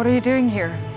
What are you doing here?